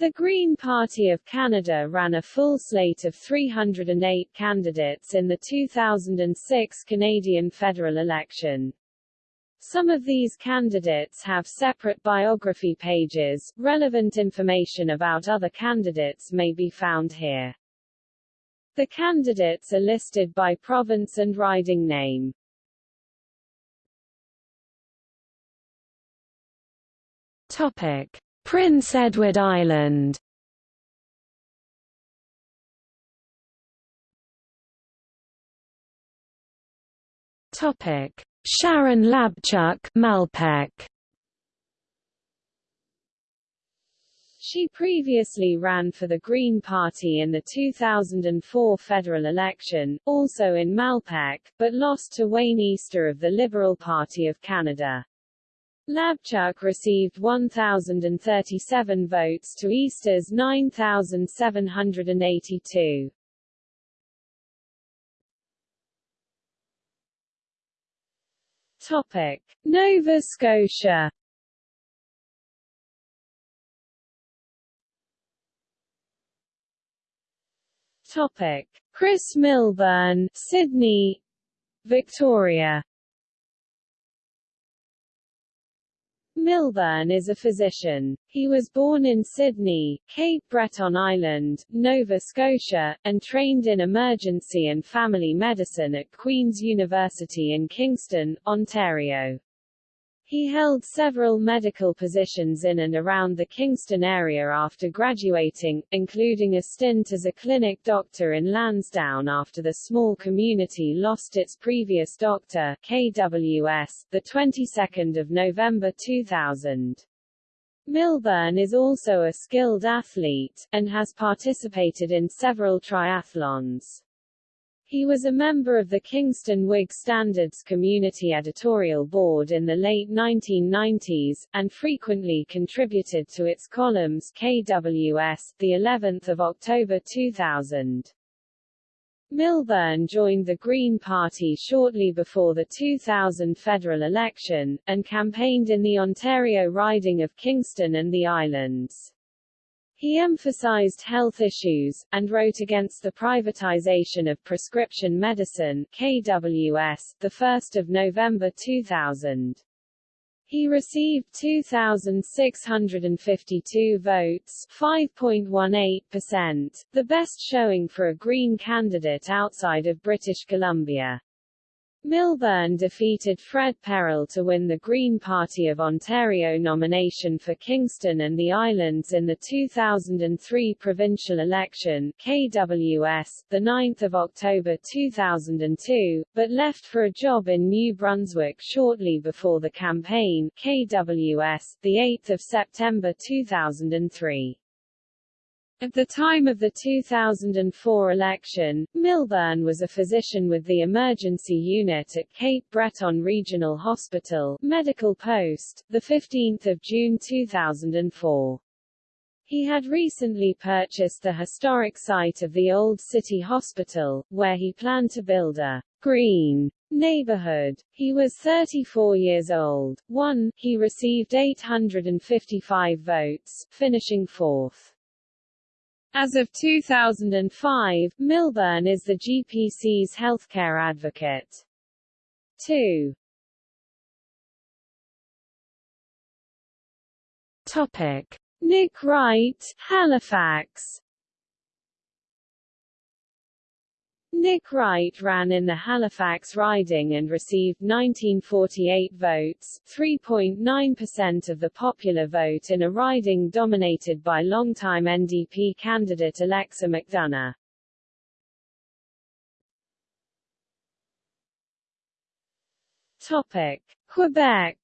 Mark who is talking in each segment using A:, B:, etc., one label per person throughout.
A: The Green Party of Canada ran a full slate of 308 candidates in the 2006 Canadian federal election. Some of these candidates have separate biography pages. Relevant information about other candidates may be found here. The candidates are listed by province and riding name.
B: Topic: Prince Edward Island. Topic: Sharon Labchuk, Malpeque.
A: She previously ran for the Green Party in the 2004 federal election, also in Malpeque, but lost to Wayne Easter of the Liberal Party of Canada. Labchuk received 1,037 votes to Easter's 9,782. Topic. Nova Scotia Topic. Chris Milburn, Sydney, Victoria Milburn is a physician. He was born in Sydney, Cape Breton Island, Nova Scotia, and trained in emergency and family medicine at Queen's University in Kingston, Ontario. He held several medical positions in and around the Kingston area after graduating, including a stint as a clinic doctor in Lansdowne after the small community lost its previous doctor, KWS, the 22nd of November 2000. Milburn is also a skilled athlete, and has participated in several triathlons. He was a member of the Kingston Whig Standard's community editorial board in the late 1990s, and frequently contributed to its columns KWS, the 11th of October 2000. Milburn joined the Green Party shortly before the 2000 federal election, and campaigned in the Ontario riding of Kingston and the Islands. He emphasized health issues, and wrote against the privatization of prescription medicine KWS, 1 November 2000. He received 2,652 votes 5.18%, the best showing for a Green candidate outside of British Columbia. Milburn defeated Fred Perrell to win the Green Party of Ontario nomination for Kingston and the Islands in the 2003 provincial election KWS, 9 October 2002, but left for a job in New Brunswick shortly before the campaign KWS, 8 September 2003. At the time of the 2004 election, Milburn was a physician with the emergency unit at Cape Breton Regional Hospital, Medical Post, 15 June 2004. He had recently purchased the historic site of the Old City Hospital, where he planned to build a green neighborhood. He was 34 years old. 1. He received 855 votes, finishing fourth. As of 2005, Milburn is the GPC's healthcare advocate. 2.
B: Topic.
A: Nick Wright, Halifax Nick Wright ran in the Halifax riding and received 1948 votes, 3.9% of the popular vote in a riding dominated by longtime NDP candidate Alexa McDonough. Topic. Quebec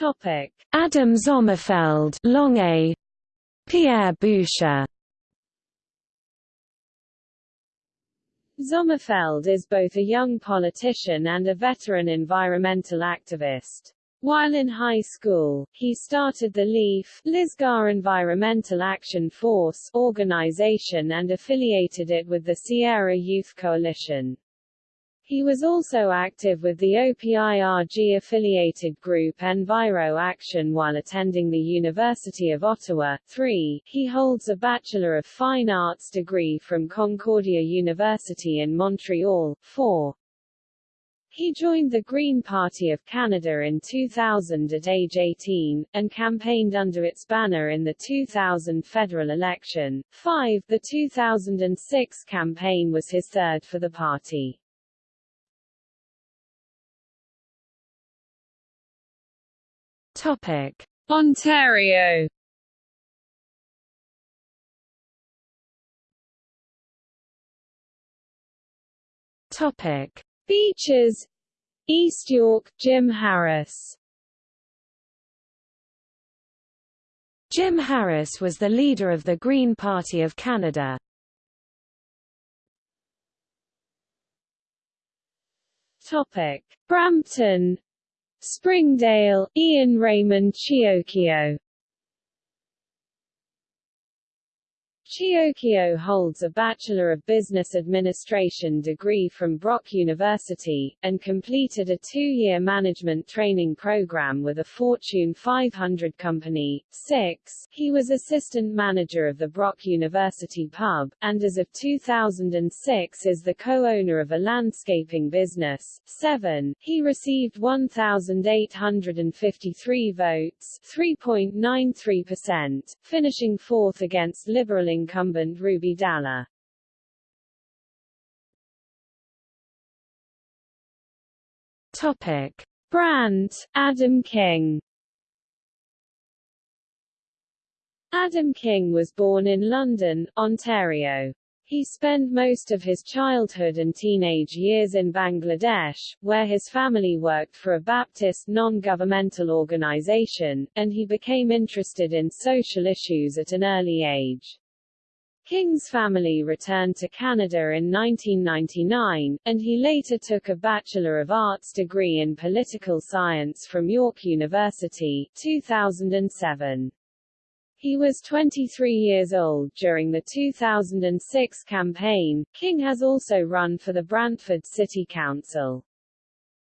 A: Topic:
B: Adam Sommerfeld, Longueuil, Pierre Boucher.
A: Sommerfeld is both a young politician and a veteran environmental activist. While in high school, he started the LEAF Lisgar Environmental Action Force organization and affiliated it with the Sierra Youth Coalition. He was also active with the OPIRG-affiliated group Enviro Action while attending the University of Ottawa. 3. He holds a Bachelor of Fine Arts degree from Concordia University in Montreal. 4. He joined the Green Party of Canada in 2000 at age 18, and campaigned under its banner in the 2000 federal election. 5. The 2006 campaign was his third for the party.
B: Topic:
A: Ontario.
B: Topic:
A: Beaches. East York, Jim Harris.
B: Jim Harris was the leader of the Green Party of Canada.
A: Topic: Brampton, Springdale, Ian Raymond Ciocchio Ciocchio holds a Bachelor of Business Administration degree from Brock University, and completed a two-year management training program with a Fortune 500 company. 6. He was assistant manager of the Brock University pub, and as of 2006 is the co-owner of a landscaping business. 7. He received 1,853 votes 3.93%, finishing fourth against Liberal incumbent Ruby Dhalla.
B: Topic:
A: Brant, Adam King. Adam King was born in London, Ontario. He spent most of his childhood and teenage years in Bangladesh, where his family worked for a Baptist non-governmental organization, and he became interested in social issues at an early age. King's family returned to Canada in 1999, and he later took a Bachelor of Arts degree in Political Science from York University 2007. He was 23 years old during the 2006 campaign. King has also run for the Brantford City Council.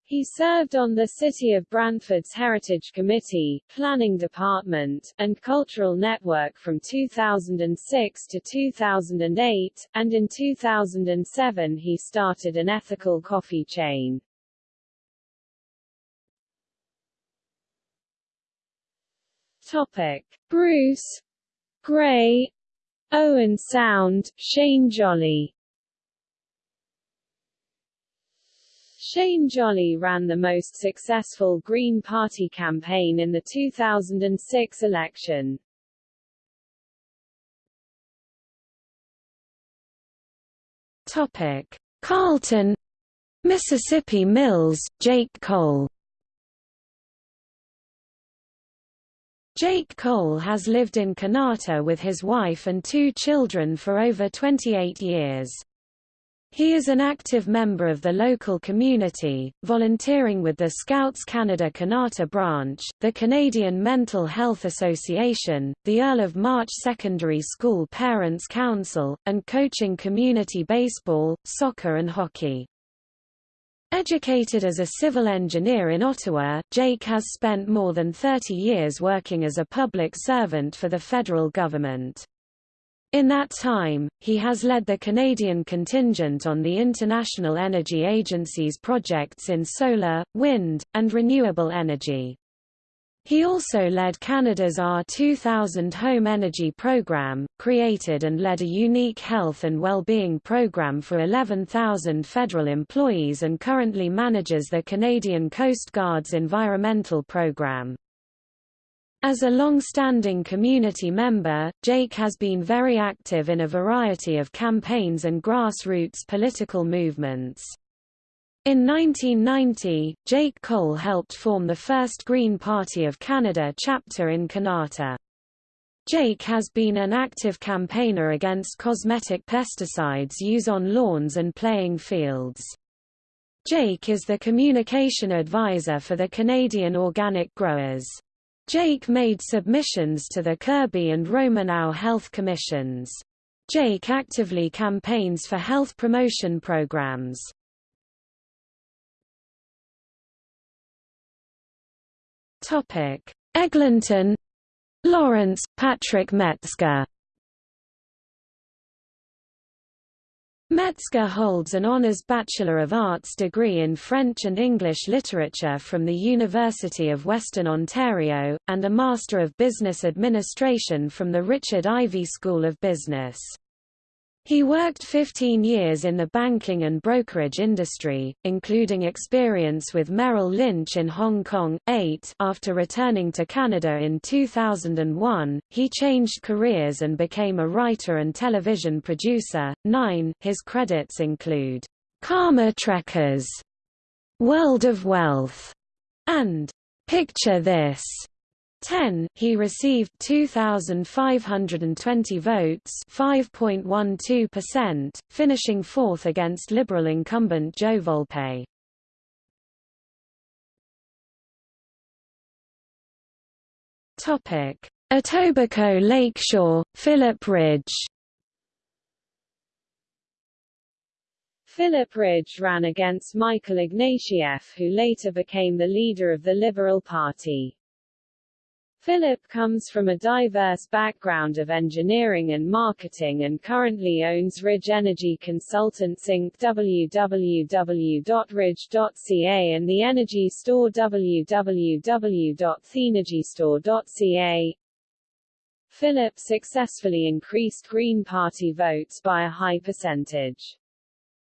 A: He served on the City of Brantford's Heritage Committee, Planning Department, and Cultural Network from 2006 to 2008, and in 2007 he started an ethical coffee chain. Topic. Bruce Grey Owen Sound, Shane Jolly Shane Jolly ran the most successful Green Party campaign in the 2006 election.
B: Topic: Carleton, Mississippi Mills, Jake Cole. Jake Cole has lived in Kanata with his wife and two children for over 28 years. He is an active member of the local community, volunteering with the Scouts Canada Kanata branch, the Canadian Mental Health Association, the Earl of March Secondary School Parents Council, and coaching community baseball, soccer and hockey. Educated as a civil engineer in Ottawa, Jake has spent more than 30 years working as a public servant for the federal government. In that time, he has led the Canadian contingent on the International Energy Agency's projects in solar, wind, and renewable energy. He also led Canada's R2000 home energy program, created and led a unique health and well-being program for 11,000 federal employees and currently manages the Canadian Coast Guard's environmental program. As a long-standing community member, Jake has been very active in a variety of campaigns and grassroots political movements. In 1990, Jake Cole helped form the first Green Party of Canada chapter in Kanata. Jake has been an active campaigner against cosmetic pesticides used on lawns and playing fields. Jake is the communication advisor for the Canadian Organic Growers. Jake made submissions to the Kirby and Romanow Health Commissions. Jake actively campaigns for health promotion programs. Topic: Eglinton, Lawrence, Patrick Metzger. Metzger holds an Honours Bachelor of Arts degree in French and English literature from the University of Western Ontario, and a Master of Business Administration from the Richard Ivey School of Business. He worked 15 years in the banking and brokerage industry, including experience with Merrill Lynch in Hong Kong. 8 After returning to Canada in 2001, he changed careers and became a writer and television producer. 9 His credits include Karma Trekkers, World of Wealth, and Picture This. 10, he received 2,520 votes 5.12%, finishing fourth against Liberal incumbent Joe Volpe. Etobicoke Lakeshore, Philip Ridge
A: Philip Ridge ran against Michael Ignatieff who later became the leader of the Liberal Party. Philip comes from a diverse background of engineering and marketing and currently owns Ridge Energy Consultants Inc. www.ridge.ca and the Energy Store www.thenergystore.ca. Philip successfully increased Green Party votes by a high percentage.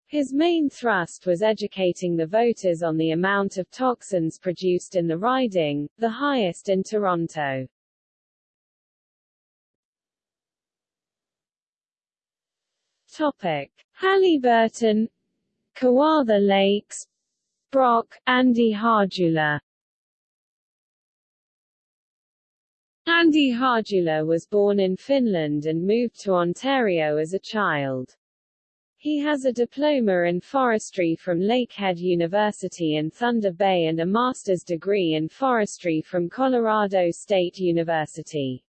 A: His main thrust was educating the voters on the amount of toxins produced in the riding, the highest in Toronto. Topic: Haliburton, Kawartha Lakes, Brock, Andy Harjula. Andy Harjula was born in Finland and moved to Ontario as a child. He has a diploma in forestry from Lakehead University in Thunder Bay and a master's degree in forestry from Colorado State University.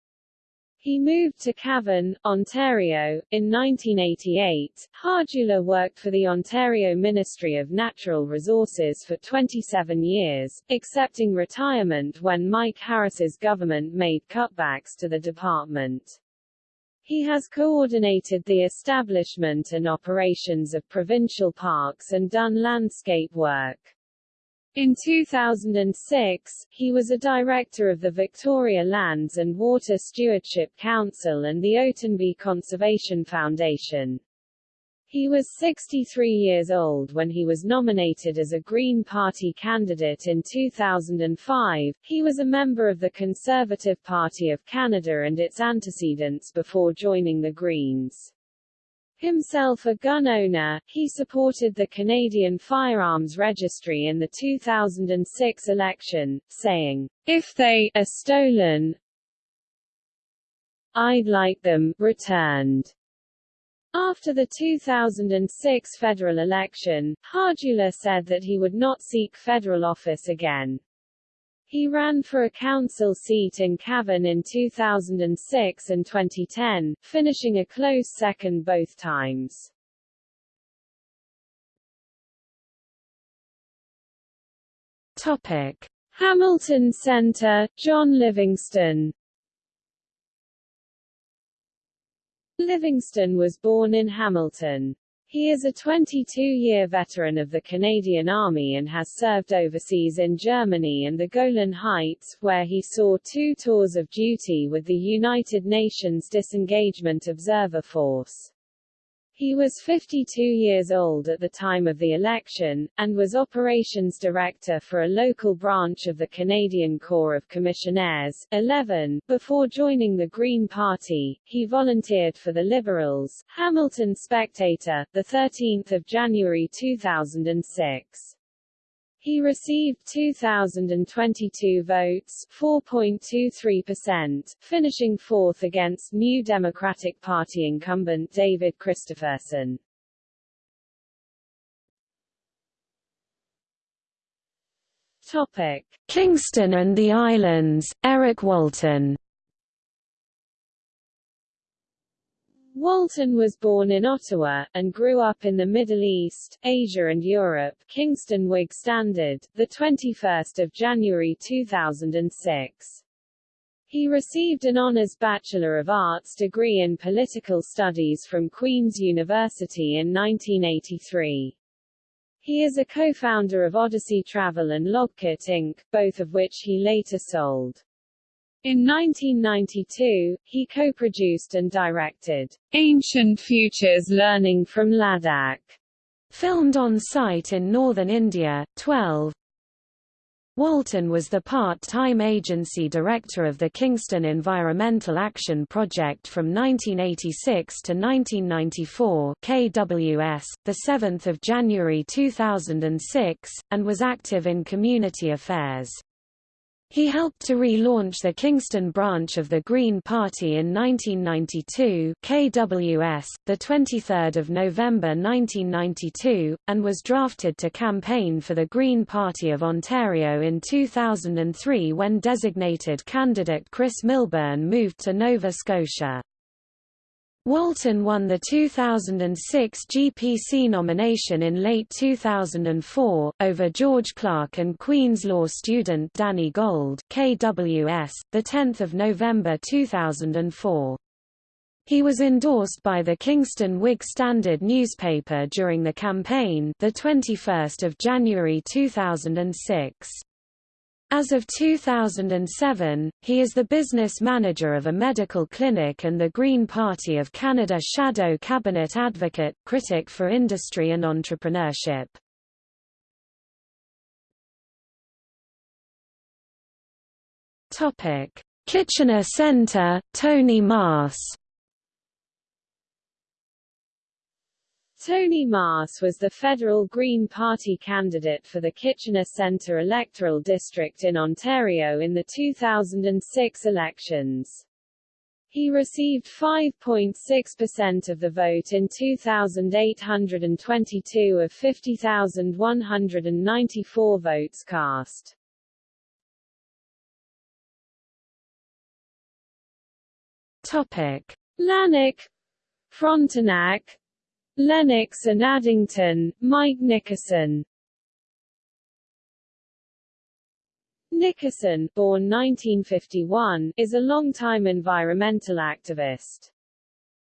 A: He moved to Cavan, Ontario, in 1988. Harjula worked for the Ontario Ministry of Natural Resources for 27 years, accepting retirement when Mike Harris's government made cutbacks to the department. He has coordinated the establishment and operations of provincial parks and done landscape work. In 2006, he was a director of the Victoria Lands and Water Stewardship Council and the Otonabee Conservation Foundation. He was 63 years old when he was nominated as a Green Party candidate in 2005. He was a member of the Conservative Party of Canada and its antecedents before joining the Greens. Himself a gun owner, he supported the Canadian Firearms Registry in the 2006 election, saying, If they are stolen, I'd like them returned. After the 2006 federal election, Harjula said that he would not seek federal office again. He ran for a council seat in Cavan in 2006 and 2010, finishing a close second both times. Topic: Hamilton Center, John Livingston Livingston was born in Hamilton. He is a 22-year veteran of the Canadian Army and has served overseas in Germany and the Golan Heights, where he saw two tours of duty with the United Nations Disengagement Observer Force. He was 52 years old at the time of the election, and was operations director for a local branch of the Canadian Corps of Commissionaires. 11. Before joining the Green Party, he volunteered for the Liberals. Hamilton Spectator, 13 January 2006. He received 2,022 votes 4.23%, finishing fourth against New Democratic Party incumbent David Christopherson. Topic. Kingston and the Islands, Eric Walton Walton was born in Ottawa, and grew up in the Middle East, Asia and Europe. Kingston Whig Standard, 21 January 2006. He received an Honours Bachelor of Arts degree in Political Studies from Queen's University in 1983. He is a co-founder of Odyssey Travel and Logkit Inc., both of which he later sold. In 1992, he co-produced and directed Ancient Futures Learning from Ladakh,
B: filmed on site in northern India. 12 Walton was the part-time agency director of the Kingston Environmental Action Project from 1986 to 1994 KWS, 7 January 2006, and was active in community affairs. He helped to relaunch the Kingston branch of the Green Party in 1992 KWS, 23 November 1992, and was drafted to campaign for the Green Party of Ontario in 2003 when designated candidate Chris Milburn moved to Nova Scotia. Walton won the 2006 GPC nomination in late 2004, over George Clark and Queen's Law student Danny Gold KWS, 10 November 2004. He was endorsed by the Kingston Whig Standard newspaper during the campaign the 21st of January 2006. As of 2007, he is the business manager of a medical clinic and the Green Party of Canada shadow cabinet advocate, critic for industry and entrepreneurship. Kitchener Centre, Tony Marrs
A: Tony Marrs was the federal Green Party candidate for the Kitchener Centre electoral district in Ontario in the 2006 elections. He received 5.6% of the vote in 2,822 of 50,194 votes cast.
B: Topic:
A: Lanark, Frontenac, Lennox and Addington, Mike Nickerson Nickerson, born 1951, is a longtime environmental activist.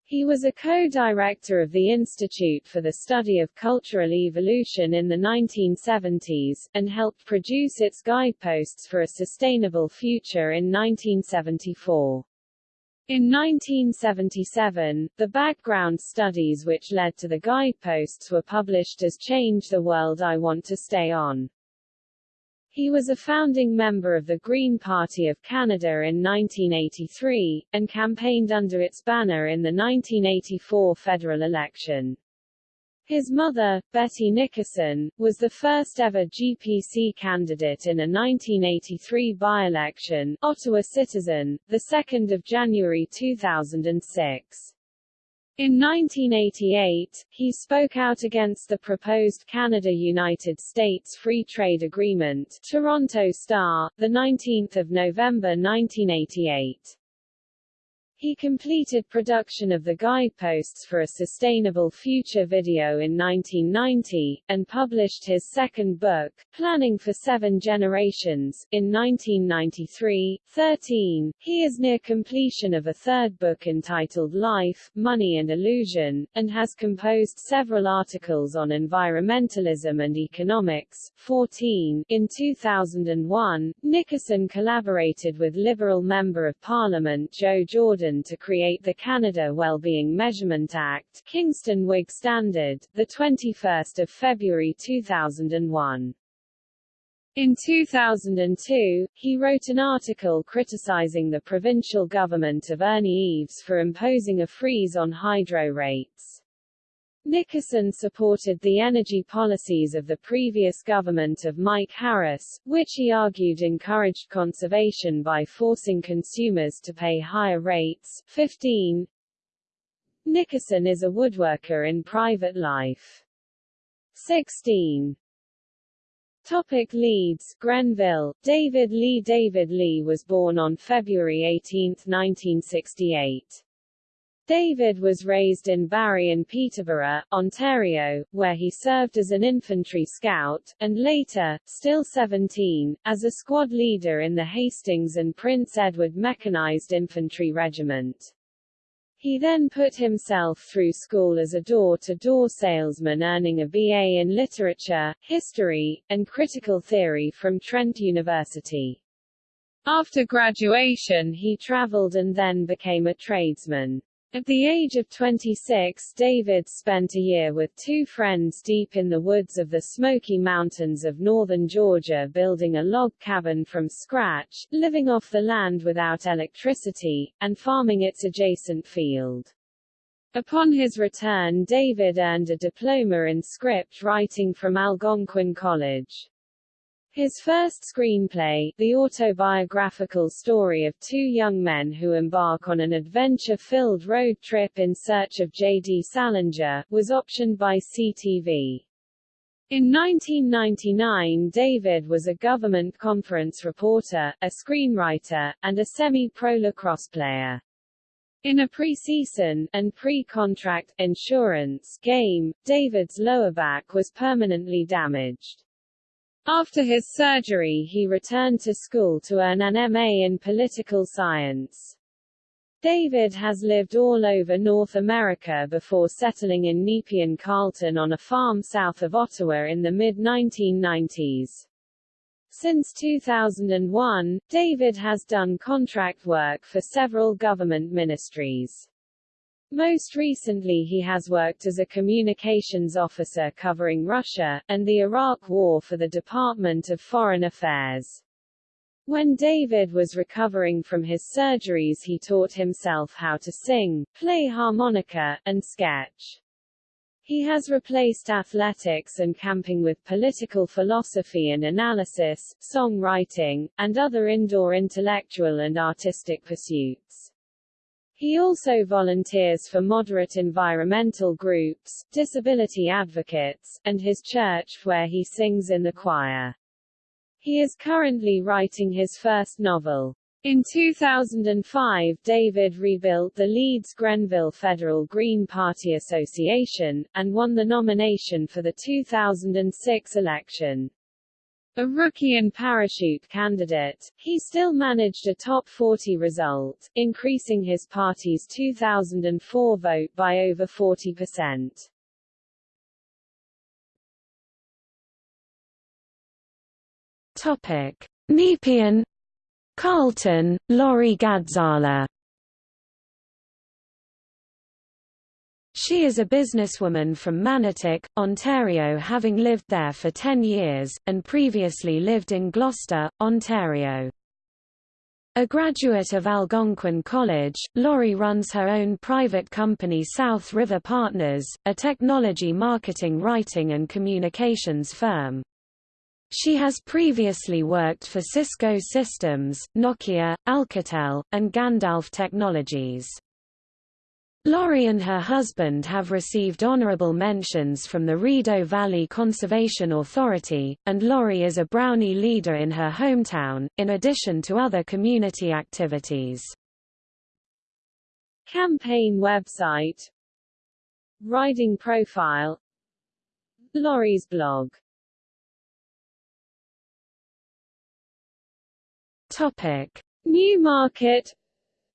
A: He was a co-director of the Institute for the Study of Cultural Evolution in the 1970s, and helped produce its guideposts for a sustainable future in 1974. In 1977, the background studies which led to the guideposts were published as Change the World I Want to Stay On. He was a founding member of the Green Party of Canada in 1983, and campaigned under its banner in the 1984 federal election. His mother, Betty Nickerson, was the first ever GPC candidate in a 1983 by-election, Ottawa Citizen, 2 January 2006. In 1988, he spoke out against the proposed Canada-United States Free Trade Agreement Toronto Star, 19 November 1988. He completed production of the guideposts for a sustainable future video in 1990, and published his second book, Planning for Seven Generations, in 1993. 13. He is near completion of a third book entitled Life, Money and Illusion, and has composed several articles on environmentalism and economics. 14. In 2001, Nickerson collaborated with Liberal Member of Parliament Joe Jordan to create the Canada Wellbeing Measurement Act Kingston Whig Standard, 21 February 2001. In 2002, he wrote an article criticizing the provincial government of Ernie Eves for imposing a freeze on hydro rates. Nickerson supported the energy policies of the previous government of Mike Harris, which he argued encouraged conservation by forcing consumers to pay higher rates. 15. Nickerson is a woodworker in private life. 16. Topic Leeds, Grenville, David Lee David Lee was born on February 18, 1968. David was raised in Barrie and Peterborough, Ontario, where he served as an infantry scout, and later, still 17, as a squad leader in the Hastings and Prince Edward Mechanized Infantry Regiment. He then put himself through school as a door-to-door -door salesman earning a BA in Literature, History, and Critical Theory from Trent University. After graduation he traveled and then became a tradesman. At the age of 26 David spent a year with two friends deep in the woods of the Smoky Mountains of northern Georgia building a log cabin from scratch, living off the land without electricity, and farming its adjacent field. Upon his return David earned a diploma in script writing from Algonquin College. His first screenplay, the autobiographical story of two young men who embark on an adventure-filled road trip in search of J.D. Salinger, was optioned by CTV. In 1999 David was a government conference reporter, a screenwriter, and a semi-pro lacrosse player. In a pre-season and pre-contract insurance game, David's lower back was permanently damaged. After his surgery he returned to school to earn an MA in political science. David has lived all over North America before settling in Nepean Carleton on a farm south of Ottawa in the mid-1990s. Since 2001, David has done contract work for several government ministries. Most recently he has worked as a communications officer covering Russia, and the Iraq War for the Department of Foreign Affairs. When David was recovering from his surgeries he taught himself how to sing, play harmonica, and sketch. He has replaced athletics and camping with political philosophy and analysis, songwriting, and other indoor intellectual and artistic pursuits. He also volunteers for moderate environmental groups, disability advocates, and his church where he sings in the choir. He is currently writing his first novel. In 2005 David rebuilt the Leeds Grenville Federal Green Party Association, and won the nomination for the 2006 election. A rookie and parachute candidate, he still managed a top 40 result, increasing his party's 2004 vote by over 40%.
B: Topic: Nepean Carleton, Laurie Gadzala She is a businesswoman from Manotick, Ontario having lived there for 10 years, and previously lived in Gloucester, Ontario. A graduate of Algonquin College, Laurie runs her own private company South River Partners, a technology marketing writing and communications firm. She has previously worked for Cisco Systems, Nokia, Alcatel, and Gandalf Technologies. Laurie and her husband have received honorable mentions from the Rideau Valley Conservation Authority, and Laurie is a Brownie leader in her hometown, in addition to other community activities.
A: Campaign website. Riding profile. Laurie's blog.
B: Topic.
A: Newmarket.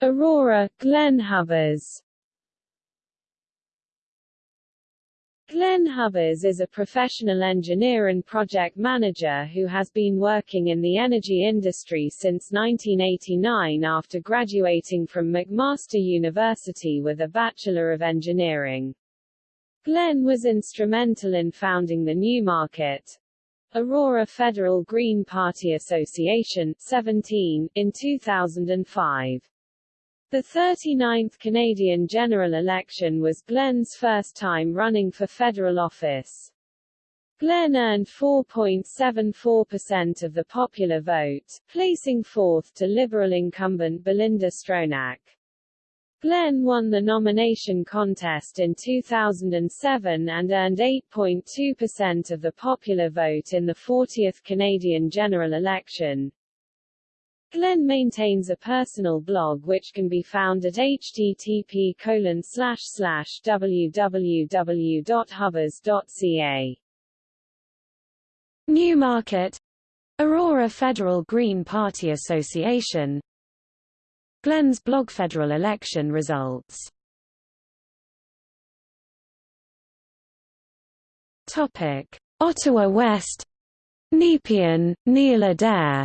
A: Aurora, Glenn Hubbers Glenn Hubbers is a professional engineer and project manager who has been working in the energy industry since 1989 after graduating from McMaster University with a Bachelor of Engineering. Glenn was instrumental in founding the Newmarket, Aurora Federal Green Party Association 17, in 2005. The 39th Canadian general election was Glenn's first time running for federal office. Glenn earned 4.74% of the popular vote, placing fourth to Liberal incumbent Belinda Stronach. Glenn won the nomination contest in 2007 and earned 8.2% of the popular vote in the 40th Canadian general election. Glenn maintains a personal blog which can be found at http www.hubbers.ca.
B: Newmarket Aurora Federal Green Party Association. Glenn's blog Federal election results. Topic Ottawa West. Nepean, Neil Adair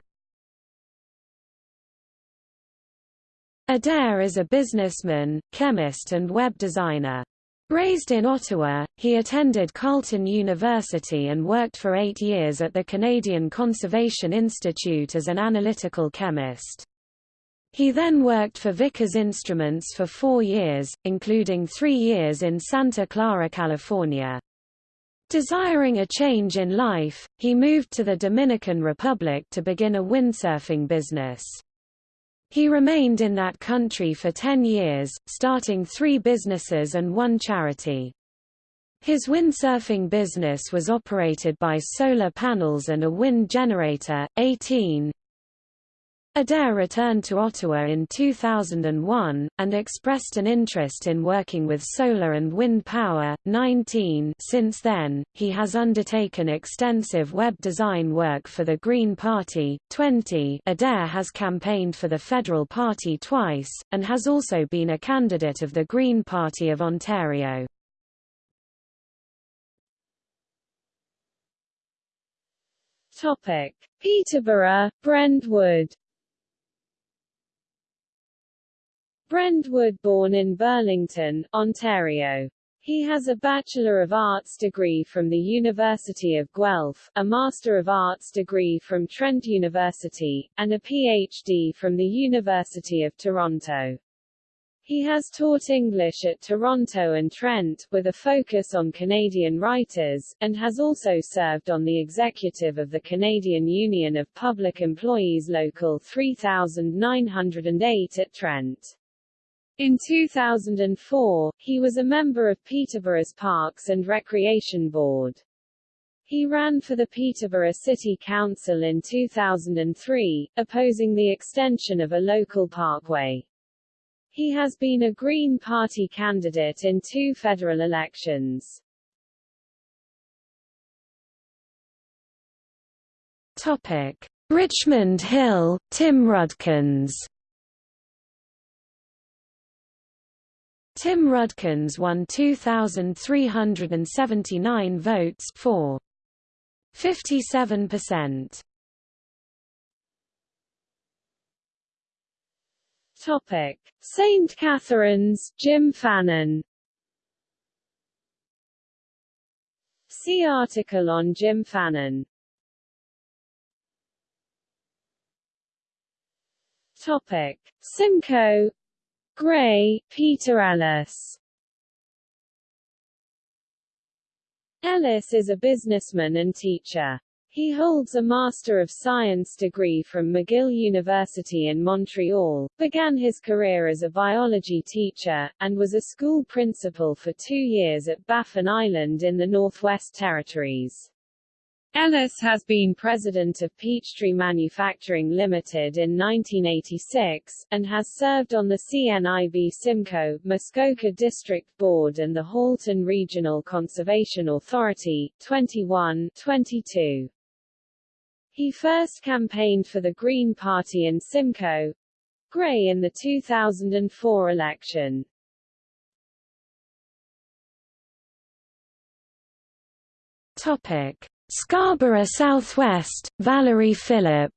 B: Adair is a businessman, chemist and web designer. Raised in Ottawa, he attended Carleton University and worked for eight years at the Canadian Conservation Institute as an analytical chemist. He then worked for Vickers Instruments for four years, including three years in Santa Clara, California. Desiring a change in life, he moved to the Dominican Republic to begin a windsurfing business. He remained in that country for ten years, starting three businesses and one charity. His windsurfing business was operated by solar panels and a wind generator. 18 Adair returned to Ottawa in 2001, and expressed an interest in working with solar and wind power. 19 Since then, he has undertaken extensive web design work for the Green Party. 20 Adair has campaigned for the Federal Party twice, and has also been a candidate of the Green Party of Ontario.
A: Topic: Peterborough, Brent Wood. Brent Wood born in Burlington, Ontario. He has a Bachelor of Arts degree from the University of Guelph, a Master of Arts degree from Trent University, and a PhD from the University of Toronto. He has taught English at Toronto and Trent, with a focus on Canadian writers, and has also served on the executive of the Canadian Union of Public Employees Local 3908 at Trent. In 2004, he was a member of Peterborough's Parks and Recreation Board. He ran for the Peterborough City Council in 2003, opposing the extension of a local parkway. He has been a Green Party candidate in two federal elections.
B: Topic: Richmond Hill, Tim Rudkins Tim Rudkins won 2,379 votes for 57%.
A: Topic: St. Catharines, Jim Fannin. See article on Jim Fannin. Topic: Simcoe, Grey, Peter Ellis Ellis is a businessman and teacher. He holds a Master of Science degree from McGill University in Montreal, began his career as a biology teacher, and was a school principal for two years at Baffin Island in the Northwest Territories. Ellis has been president of Peachtree Manufacturing Limited in 1986, and has served on the CNIB Simcoe, Muskoka District Board and the Halton Regional Conservation Authority, 21 22. He first campaigned for the Green Party in Simcoe, Grey in the 2004 election.
B: Topic Scarborough Southwest, Valerie Phillip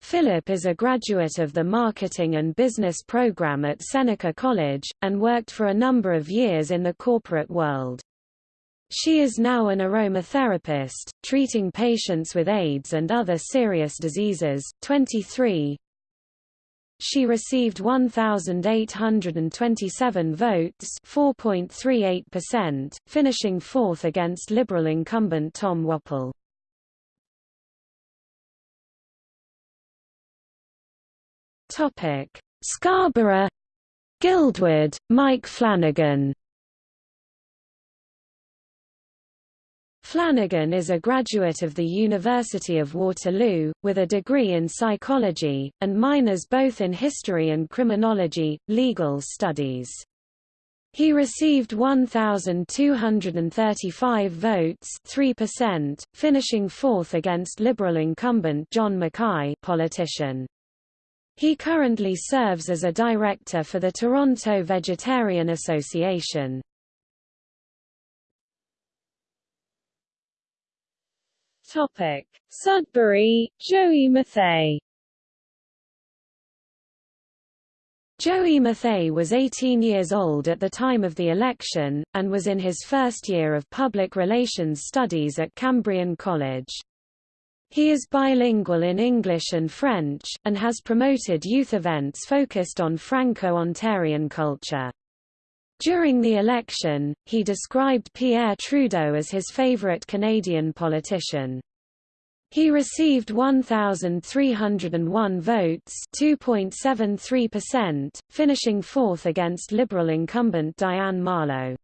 B: Phillip is a graduate of the Marketing and Business program at Seneca College, and worked for a number of years in the corporate world. She is now an aromatherapist, treating patients with AIDS and other serious diseases. 23 she received 1,827 votes 4.38%, finishing fourth against Liberal incumbent Tom Wappel. Scarborough Guildwood, Mike Flanagan Flanagan is a graduate of the University of Waterloo, with a degree in psychology, and minors both in history and criminology, legal studies. He received 1,235 votes 3%, finishing fourth against Liberal incumbent John McKay politician. He currently serves as a director for the Toronto Vegetarian Association.
A: Topic: Sudbury, Joey Mathey.
B: Joey Mathey was 18 years old at the time of the election, and was in his first year of public relations studies at Cambrian College. He is bilingual in English and French, and has promoted youth events focused on Franco-Ontarian culture. During the election, he described Pierre Trudeau as his favorite Canadian politician. He received 1,301 votes 2.73%, finishing fourth against Liberal incumbent Diane Marleau.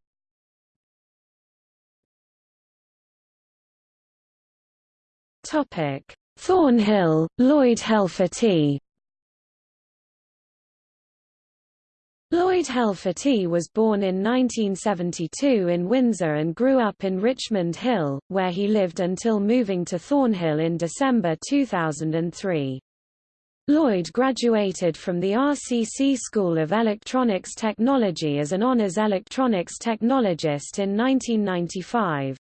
B: Thornhill, Lloyd Helferty Lloyd Helferty was born in 1972 in Windsor and grew up in Richmond Hill, where he lived until moving to Thornhill in December 2003. Lloyd graduated from the RCC School of Electronics Technology as an honours electronics technologist in 1995.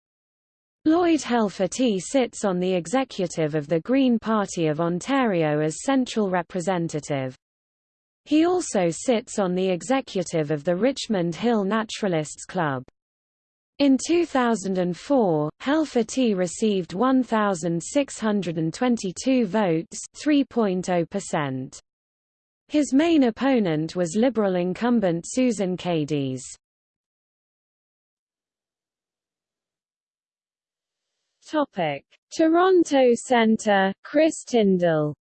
B: Lloyd Helferty sits on the executive of the Green Party of Ontario as Central Representative. He also sits on the executive of the Richmond Hill Naturalists Club. In 2004, Helferty received 1,622 votes 3.0%. His main opponent was Liberal incumbent Susan Kadis.
A: Toronto Centre, Chris Tindal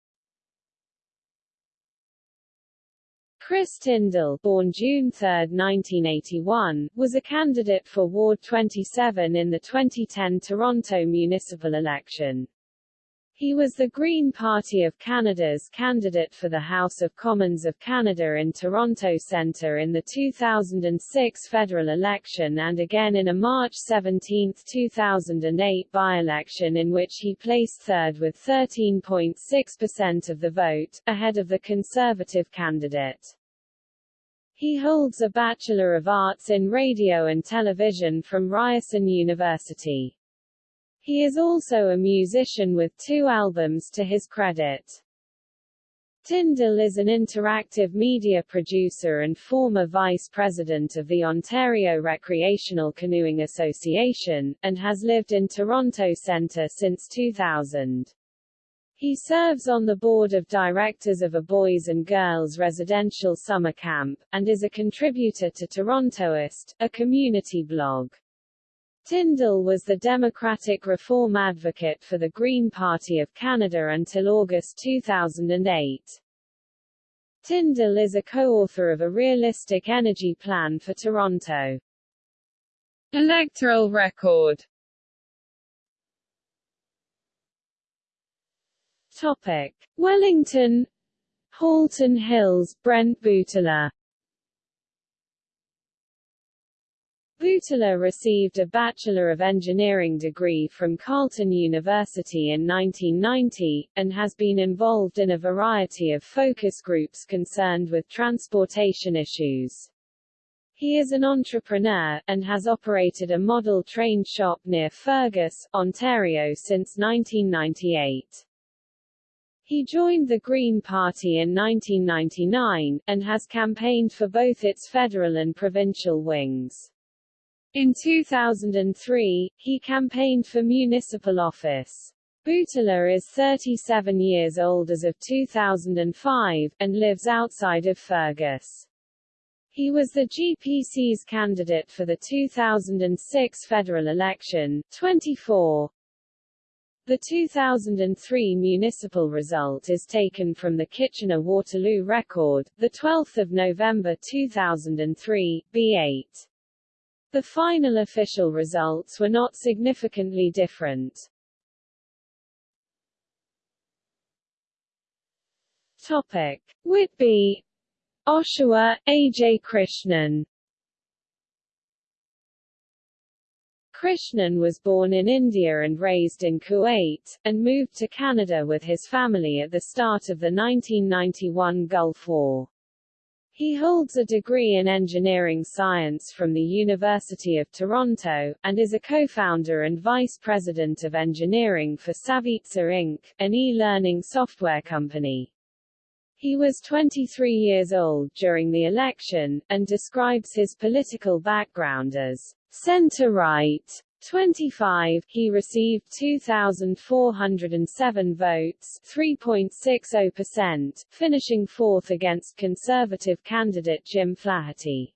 A: Chris Tindal, born June 3, 1981, was a candidate for Ward 27 in the 2010 Toronto municipal election. He was the Green Party of Canada's candidate for the House of Commons of Canada in Toronto Centre in the 2006 federal election and again in a March 17, 2008 by-election in which he placed third with 13.6% of the vote, ahead of the Conservative candidate. He holds a Bachelor of Arts in Radio and Television from Ryerson University. He is also a musician with two albums to his credit. Tindal is an interactive media producer and former vice president of the Ontario Recreational Canoeing Association, and has lived in Toronto Centre since 2000. He serves on the board of directors of a boys and girls residential summer camp, and is a contributor to Torontoist, a community blog. Tindal was the Democratic reform advocate for the Green Party of Canada until August 2008. Tindal is a co-author of a realistic energy plan for Toronto. Electoral record Topic. Wellington Halton Hills, Brent Butler Butler received a Bachelor of Engineering degree from Carleton University in 1990, and has been involved in a variety of focus groups concerned with transportation issues. He is an entrepreneur, and has operated a model train shop near Fergus, Ontario since 1998. He joined the Green Party in 1999, and has campaigned for both its federal and provincial wings. In 2003, he campaigned for municipal office. Butler is 37 years old as of 2005, and lives outside of Fergus. He was the GPC's candidate for the 2006 federal election. 24. The 2003 municipal result is taken from the Kitchener-Waterloo record, 12 November 2003, B8. The final official results were not significantly different. Topic. Whitby Oshawa, A. J. Krishnan Krishnan was born in India and raised in Kuwait, and moved to Canada with his family at the start of the 1991 Gulf War. He holds a degree in engineering science from the University of Toronto, and is a co-founder and vice president of engineering for Savitsa Inc., an e-learning software company. He was 23 years old during the election, and describes his political background as Center-right 25, he received 2,407 votes 3.60%, finishing fourth against Conservative candidate Jim Flaherty.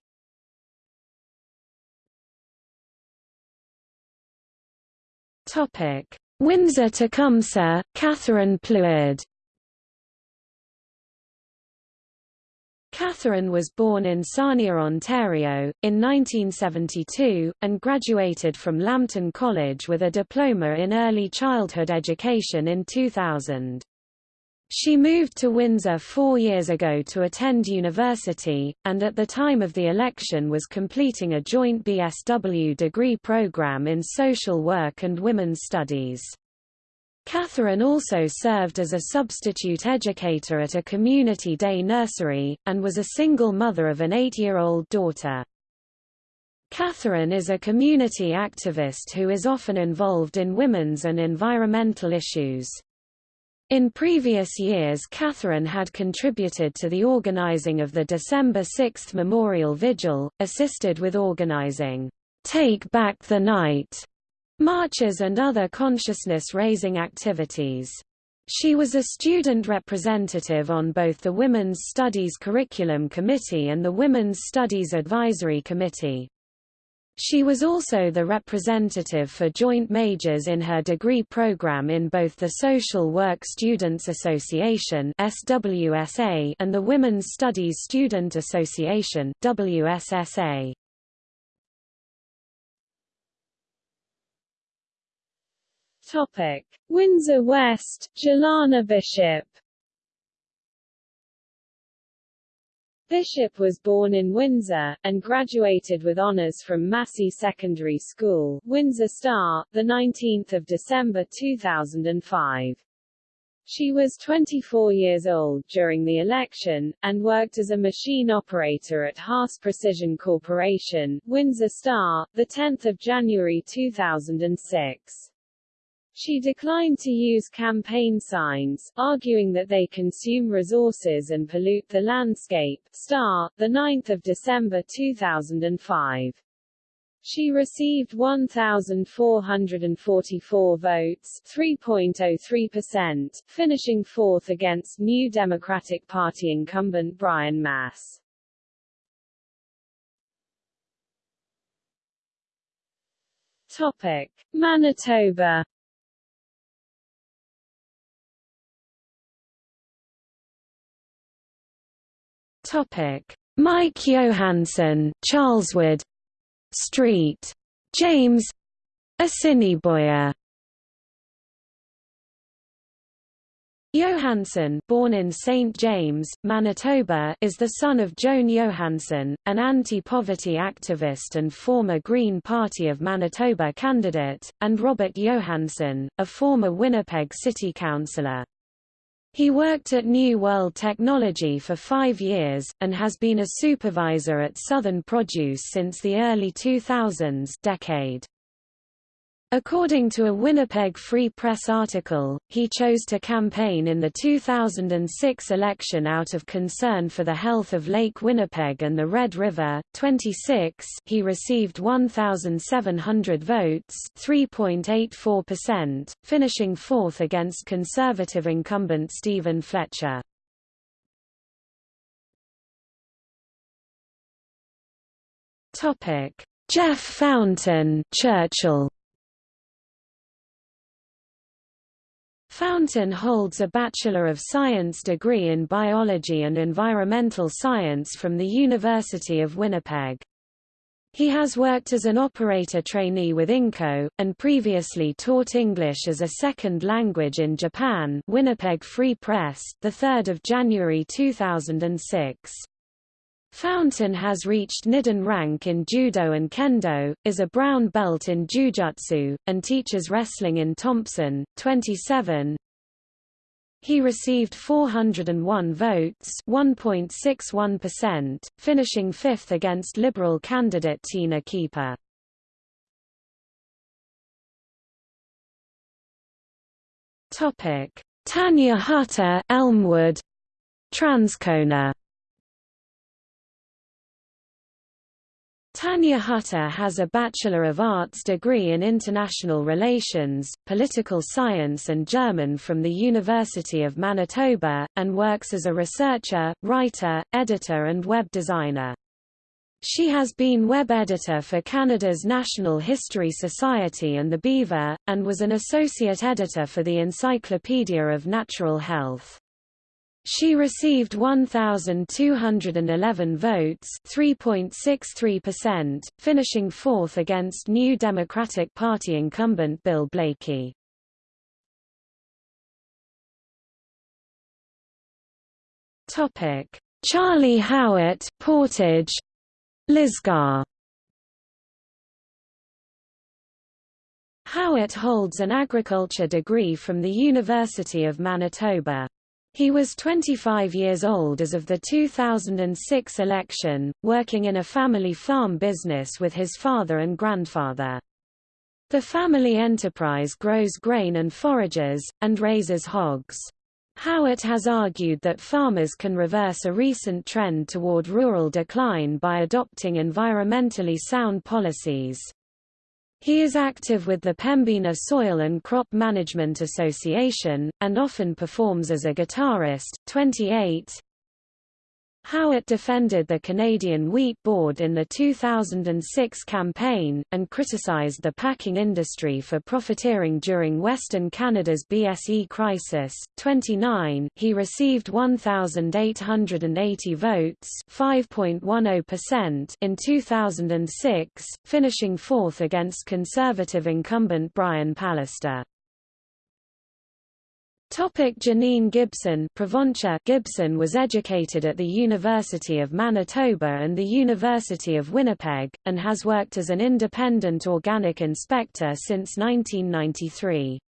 B: Topic. Windsor-Tecumseh, Catherine Pleward Catherine was born in Sarnia, Ontario, in 1972, and graduated from Lambton College with a diploma in early childhood education in 2000. She moved to Windsor four years ago to attend university, and at the time of the election was completing a joint BSW degree program in social work and women's studies. Catherine also served as a substitute educator at a community day nursery, and was a single mother of an eight-year-old daughter. Catherine is a community activist who is often involved in women's and environmental issues. In previous years Catherine had contributed to the organizing of the December 6 Memorial Vigil, assisted with organizing, "'Take Back the Night' marches and other consciousness-raising activities. She was a student representative on both the Women's Studies Curriculum Committee and the Women's Studies Advisory Committee. She was also the representative for joint majors in her degree program in both the Social Work Students Association SWSA and the Women's Studies Student Association WSSA.
A: Topic: Windsor West, Jelana Bishop. Bishop was born in Windsor, and graduated with honours from Massey Secondary School, Windsor Star, 19 December 2005. She was 24 years old during the election, and worked as a machine operator at Haas Precision Corporation, Windsor Star, 10 January 2006. She declined to use campaign signs, arguing that they consume resources and pollute the landscape. Star, 9 December 2005. She received 1,444 votes 3.03%, finishing fourth against New Democratic Party incumbent Brian Masse. Topic. Manitoba
B: Topic: Mike Johansson, Charleswood Street, James Assiniboia. Johansson born in St. James, Manitoba, is the son of Joan Johansson, an anti-poverty activist and former Green Party of Manitoba candidate, and Robert Johansson, a former Winnipeg City Councillor. He worked at New World Technology for five years, and has been a supervisor at Southern Produce since the early 2000s decade. According to a Winnipeg Free Press article, he chose to campaign in the 2006 election out of concern for the health of Lake Winnipeg and the Red River. 26 he received 1,700 votes 3.84%, finishing fourth against Conservative incumbent Steven Fletcher. Jeff Fountain Churchill Fountain holds a Bachelor of Science degree in Biology and Environmental Science from the University of Winnipeg. He has worked as an operator trainee with Inco, and previously taught English as a second language in Japan Winnipeg Free Press, 3 January 2006. Fountain has reached Nidan rank in Judo and Kendo, is a brown belt in Jujutsu, and teaches wrestling in Thompson, 27. He received 401 votes 1.61%, finishing fifth against Liberal candidate Tina Keeper. Tanya Hutter Elmwood, Transcona Tanya Hutter has a Bachelor of Arts degree in International Relations, Political Science and German from the University of Manitoba, and works as a researcher, writer, editor and web designer. She has been web editor for Canada's National History Society and the Beaver, and was an associate editor for the Encyclopedia of Natural Health. She received 1,211 votes 3.63%, finishing fourth against New Democratic Party incumbent Bill Blaikie. Charlie Howitt Portage, Lisgar Howitt holds an agriculture degree from the University of Manitoba. He was 25 years old as of the 2006 election, working in a family farm business with his father and grandfather. The family enterprise grows grain and forages, and raises hogs. Howitt has argued that farmers can reverse a recent trend toward rural decline by adopting environmentally sound policies. He is active with the Pembina Soil and Crop Management Association, and often performs as a guitarist. 28, Howitt defended the Canadian Wheat Board in the 2006 campaign, and criticized the packing industry for profiteering during Western Canada's BSE crisis. 29 He received 1,880 votes 5.10% in 2006, finishing fourth against Conservative incumbent Brian Pallister. Janine Gibson Gibson was educated at the University of Manitoba and the University of Winnipeg, and has worked as an independent organic inspector since 1993.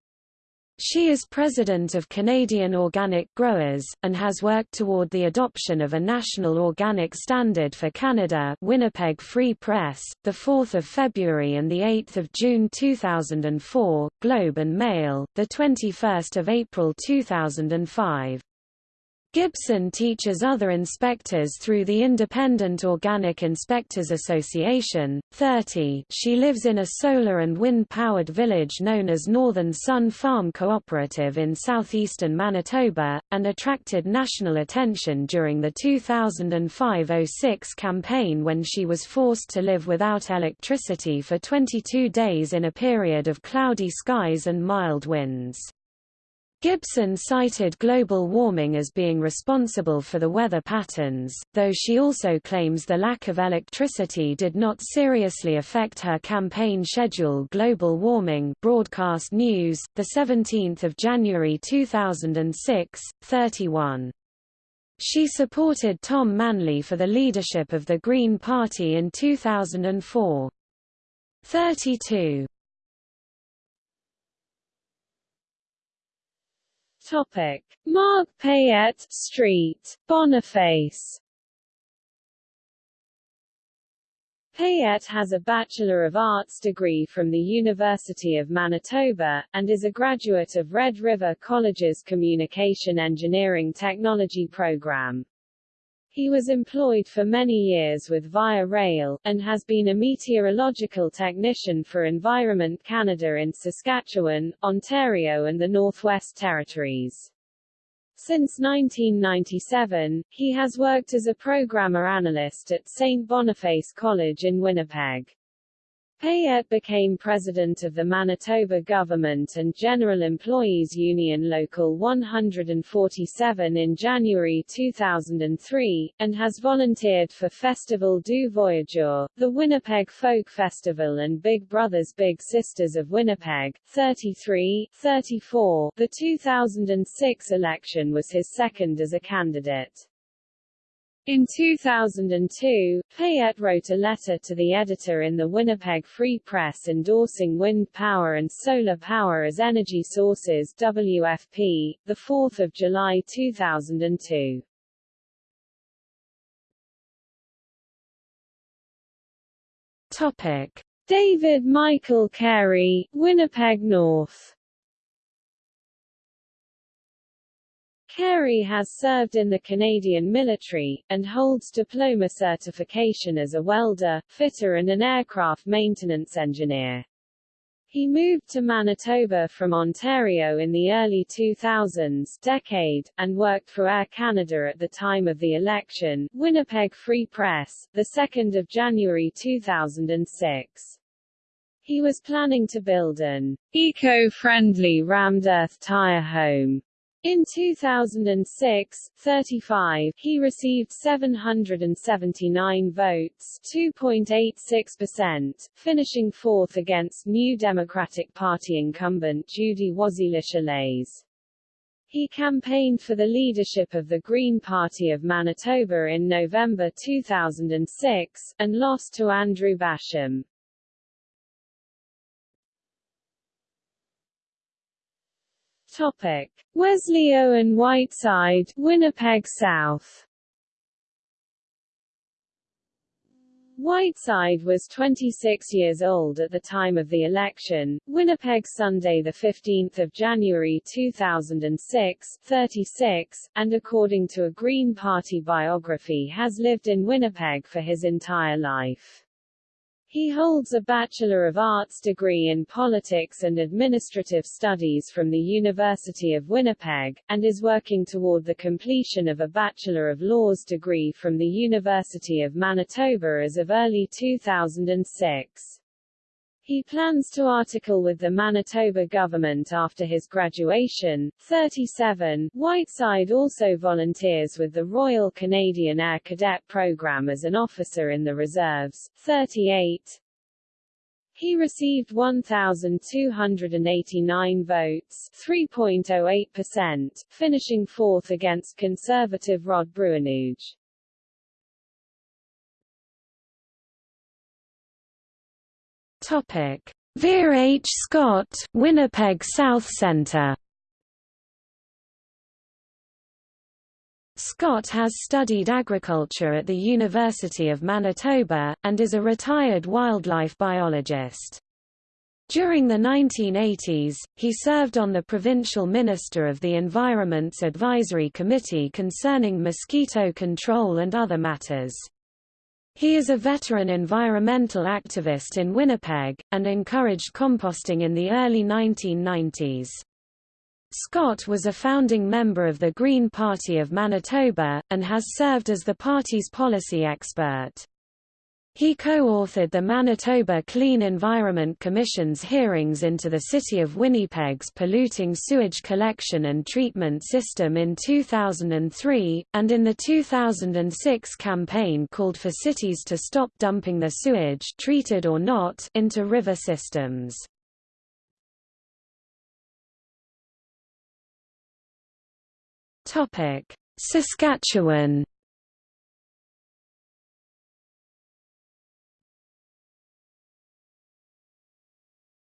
B: She is president of Canadian Organic Growers, and has worked toward the adoption of a national organic standard for Canada Winnipeg Free Press, 4 February and 8 June 2004, Globe and Mail, 21 April 2005. Gibson teaches other inspectors through the Independent Organic Inspectors Association. 30 She lives in a solar and wind-powered village known as Northern Sun Farm Cooperative in southeastern Manitoba, and attracted national attention during the 2005-06 campaign when she was forced to live without electricity for 22 days in a period of cloudy skies and mild winds. Gibson cited global warming as being responsible for the weather patterns, though she also claims the lack of electricity did not seriously affect her campaign schedule Global Warming Broadcast News, 17 January 2006, 31. She supported Tom Manley for the leadership of the Green Party in 2004. 32.
A: Topic: Mark Payette Street, Boniface. Payette has a Bachelor of Arts degree from the University of Manitoba, and is a graduate of Red River College's Communication Engineering Technology program. He was employed for many years with Via Rail, and has been a meteorological technician for Environment Canada in Saskatchewan, Ontario and the Northwest Territories. Since 1997, he has worked as a programmer analyst at St. Boniface College in Winnipeg. Payette became president of the Manitoba Government and General Employees Union Local 147 in January 2003, and has volunteered for Festival du Voyageur, the Winnipeg Folk Festival and Big Brothers Big Sisters of Winnipeg. 33, 34. The 2006 election was his second as a candidate. In 2002, Payette wrote a letter to the editor in the Winnipeg Free Press endorsing wind power and solar power as energy sources WFP, 4 July 2002.
B: Topic.
A: David Michael Carey, Winnipeg North Carey has served in the Canadian military, and holds diploma certification as a welder, fitter and an aircraft maintenance engineer. He moved to Manitoba from Ontario in the early 2000s decade, and worked for Air Canada at the time of the election. Winnipeg Free Press, 2 January 2006. He was planning to build an eco-friendly rammed earth tire home in 2006, 35, he received 779 votes 2.86%, finishing fourth against New Democratic Party incumbent Judy Waszile He campaigned for the leadership of the Green Party of Manitoba in November 2006, and lost to Andrew Basham. Topic: Wesley-Owen Whiteside, Winnipeg South. Whiteside was 26 years old at the time of the election. Winnipeg Sunday 15 January 2006, 36, and according to a Green Party biography has lived in Winnipeg for his entire life. He holds a Bachelor of Arts degree in Politics and Administrative Studies from the University of Winnipeg, and is working toward the completion of a Bachelor of Laws degree from the University of Manitoba as of early 2006. He plans to article with the Manitoba government after his graduation. 37. Whiteside also volunteers with the Royal Canadian Air Cadet Program as an officer in the reserves. 38. He received 1,289 votes 3.08%, finishing fourth against Conservative Rod Bruinooge.
B: Topic: Vere H. Scott, Winnipeg South Centre. Scott has studied agriculture at the University of Manitoba, and is a retired wildlife biologist. During the 1980s, he served on the provincial minister of the Environment's Advisory Committee concerning mosquito control and other matters. He is a veteran environmental activist in Winnipeg, and encouraged composting in the early 1990s. Scott was a founding member of the Green Party of Manitoba, and has served as the party's policy expert. He co-authored the Manitoba Clean Environment Commission's hearings into the City of Winnipeg's polluting sewage collection and treatment system in 2003, and in the 2006 campaign called for cities to stop dumping their sewage treated or not into river systems. Saskatchewan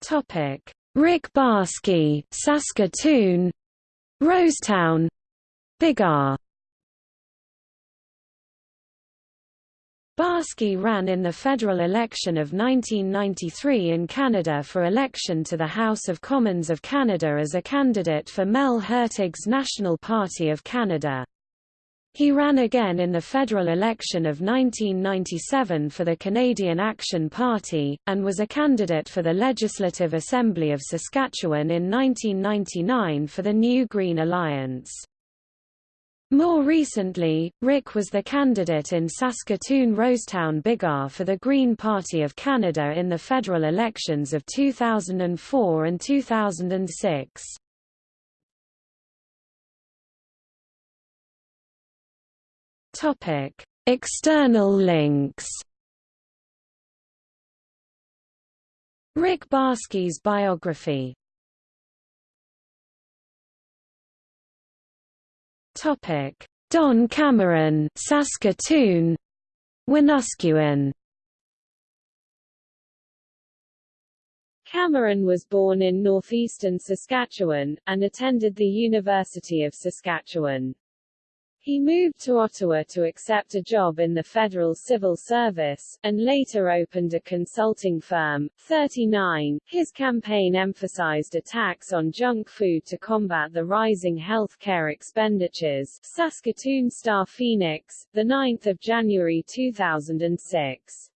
B: Topic: Rick Barsky, Saskatoon, Rosetown, Biggar. Barsky ran in the federal election of 1993 in Canada for election to the House of Commons of Canada as a candidate for Mel Hurtig's National Party of Canada. He ran again in the federal election of 1997 for the Canadian Action Party, and was a candidate for the Legislative Assembly of Saskatchewan in 1999 for the New Green Alliance. More recently, Rick was the candidate in Saskatoon-Rosetown-Biggar for the Green Party of Canada in the federal elections of 2004 and 2006. Topic: External links. Rick Barsky's biography Topic: Don Cameron, Saskatoon, Wanuskewin.
A: Cameron was born in northeastern Saskatchewan, and attended the University of Saskatchewan. He moved to Ottawa to accept a job in the federal civil service, and later opened a consulting firm. 39. His campaign emphasized attacks on junk food to combat the rising health care expenditures. Saskatoon Star Phoenix, 9 January 2006.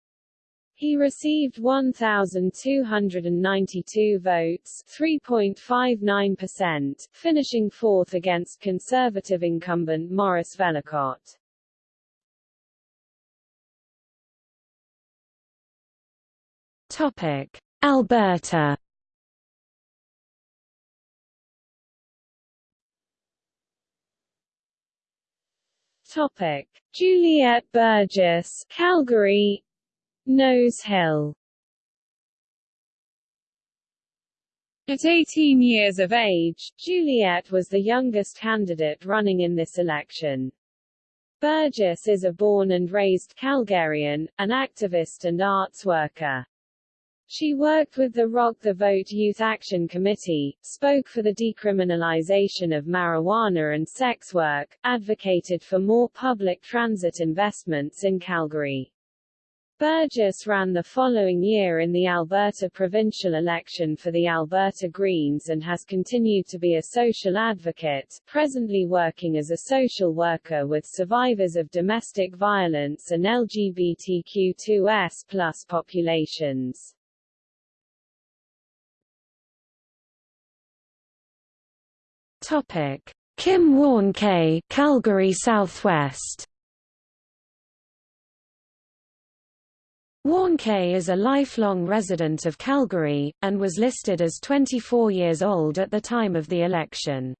A: He received 1,292 votes 3.59%, finishing fourth against Conservative incumbent Maurice Vellacott.
B: Topic. Alberta
A: Topic. Juliette Burgess, Calgary Nose Hill At 18 years of age, Juliette was the youngest candidate running in this election. Burgess is a born and raised Calgarian, an activist and arts worker. She worked with the Rock the Vote Youth Action Committee, spoke for the decriminalization of marijuana and sex work, advocated for more public transit investments in Calgary. Burgess ran the following year in the Alberta provincial election for the Alberta Greens and has continued to be a social advocate, presently working as a social worker with survivors of domestic violence and LGBTQ2S populations.
B: Topic. Kim Warnke, Calgary Southwest Warnke is a lifelong resident of Calgary, and was listed as 24 years old at the time of the election.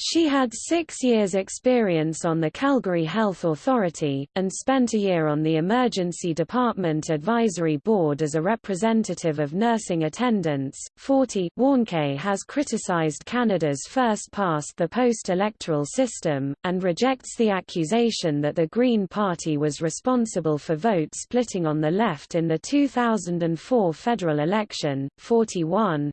B: She had six years' experience on the Calgary Health Authority, and spent a year on the Emergency Department Advisory Board as a representative of nursing attendants. 40. Warnke has criticized Canada's first past the post-electoral system, and rejects the accusation that the Green Party was responsible for vote splitting on the left in the 2004 federal election. 41.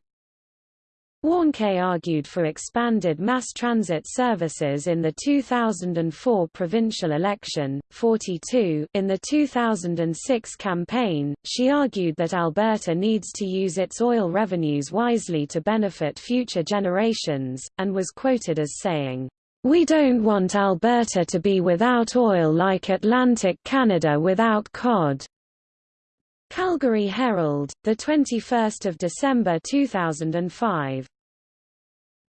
B: Warnke argued for expanded mass transit services in the 2004 provincial election. 42 In the 2006 campaign, she argued that Alberta needs to use its oil revenues wisely to benefit future generations, and was quoted as saying, We don't want Alberta to be without oil like Atlantic Canada without cod. Calgary Herald, 21 December 2005.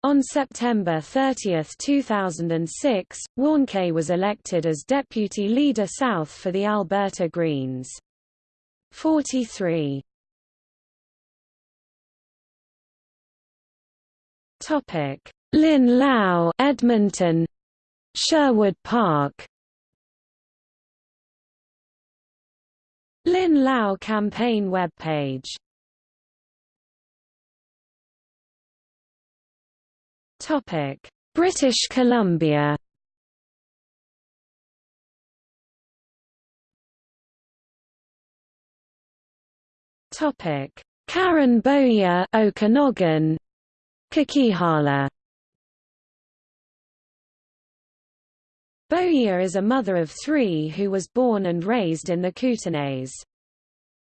B: On September 30, 2006, Warnke was elected as Deputy Leader South for the Alberta Greens. 43. Topic: Lynn Lau Edmonton Sherwood Park Lynn Lau campaign webpage Topic: British Columbia. Topic: Karen Bowyer, Okanagan, Coquihalla. Bowyer is a mother of three who was born and raised in the Kootenays.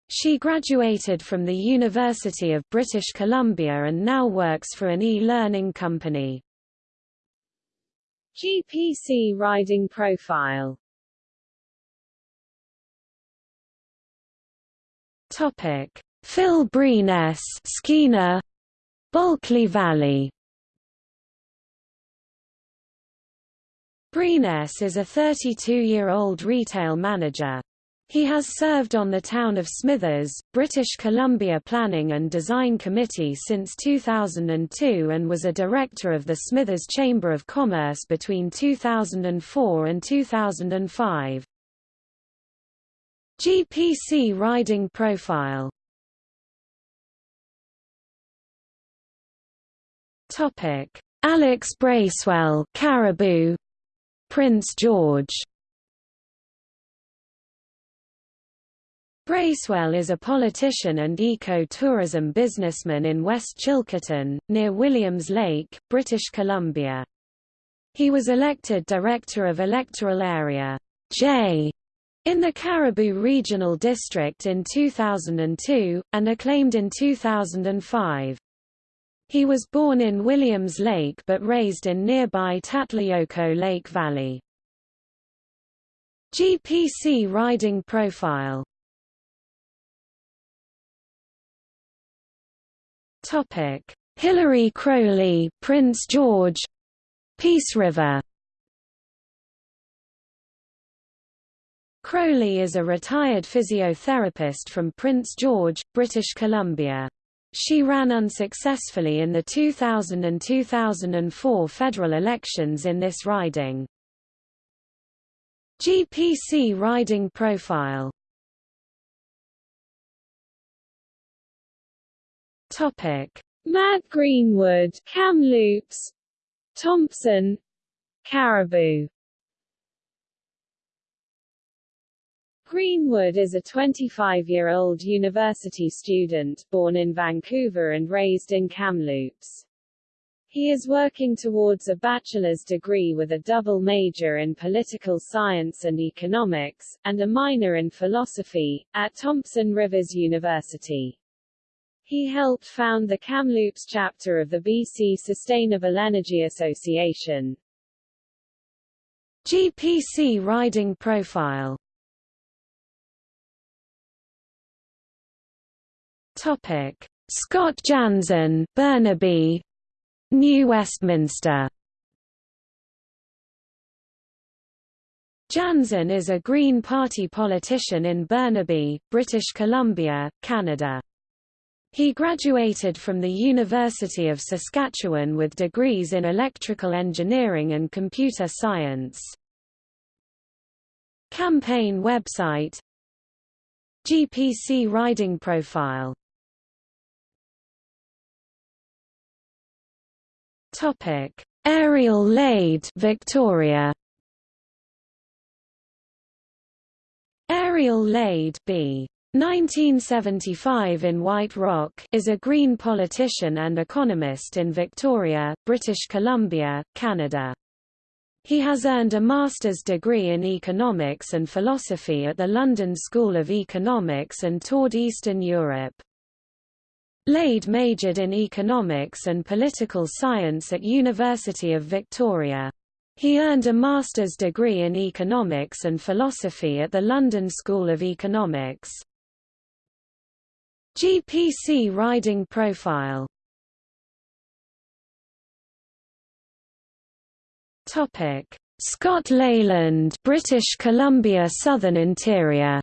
B: She graduated from the University of British Columbia and now works for an e-learning company.
A: GPC riding profile
B: Topic: Phil Breen S. Skeena, Bulkley Valley Breeness is a 32-year-old retail manager. He has served on the Town of Smithers, British Columbia Planning and Design Committee since 2002 and was a director of the Smithers Chamber of Commerce between 2004 and 2005. GPC riding profile Alex Bracewell Cariboo Prince George Bracewell is a politician and eco-tourism businessman in West Chilcotin, near Williams Lake, British Columbia. He was elected Director of Electoral Area J in the Cariboo Regional District in 2002, and acclaimed in 2005. He was born in Williams Lake but raised in nearby Tatlayoko Lake Valley. GPC riding profile Topic: Hilary Crowley, Prince George, Peace River. Crowley is a retired physiotherapist from Prince George, British Columbia. She ran unsuccessfully in the 2000 and 2004 federal elections in this riding. GPC riding profile
A: Topic: Matt Greenwood, Kamloops, Thompson, Cariboo. Greenwood is a 25-year-old university student, born in Vancouver and raised in Kamloops. He is working towards a bachelor's degree with a double major in political science and economics, and a minor in philosophy, at Thompson Rivers University. He helped found the Kamloops chapter of the BC Sustainable Energy Association.
B: GPC riding profile Topic: Scott Jansen, Burnaby, New Westminster. Jansen is a Green Party politician in Burnaby, British Columbia, Canada. He graduated from the University of Saskatchewan with degrees in electrical engineering and computer science. Campaign website GPC riding profile Topic: Ariel Lade, Victoria. Ariel Lade, B. 1975 in White Rock is a Green politician and economist in Victoria, British Columbia, Canada. He has earned a master's degree in economics and philosophy at the London School of Economics and toured Eastern Europe. Lade majored in economics and political science at University of Victoria. He earned a master's degree in economics and philosophy at the London School of Economics. GPC riding profile Topic: Scott Leyland, British Columbia Southern Interior.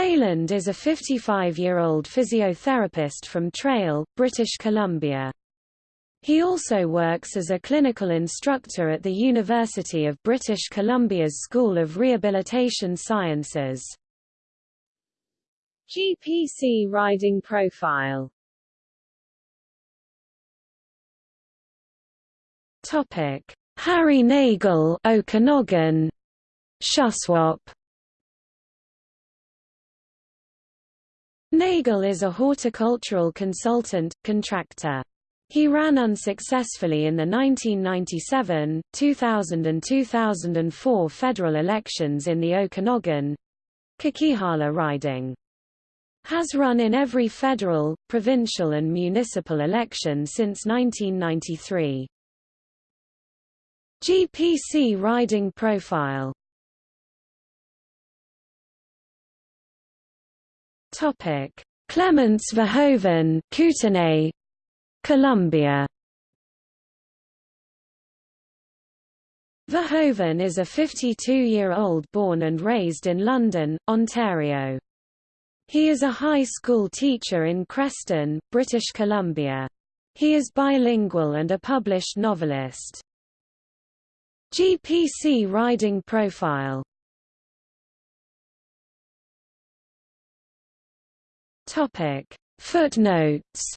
B: Leyland is a 55-year-old physiotherapist from Trail, British Columbia. He also works as a clinical instructor at the University of British Columbia's School of Rehabilitation Sciences.
A: GPC riding profile Topic:
B: Harry Nagel, Okanagan Shuswap Nagle is a horticultural consultant, contractor. He ran unsuccessfully in the 1997, 2000 and 2004 federal elections in the Okanagan Coquihalla riding. Has run in every federal, provincial and municipal election since 1993. GPC riding profile Topic: Clements Verhoeven, Kootenay, Columbia. Verhoeven is a 52-year-old born and raised in London, Ontario. He is a high school teacher in Creston, British Columbia. He is bilingual and a published novelist. GPC riding profile Topic. Footnotes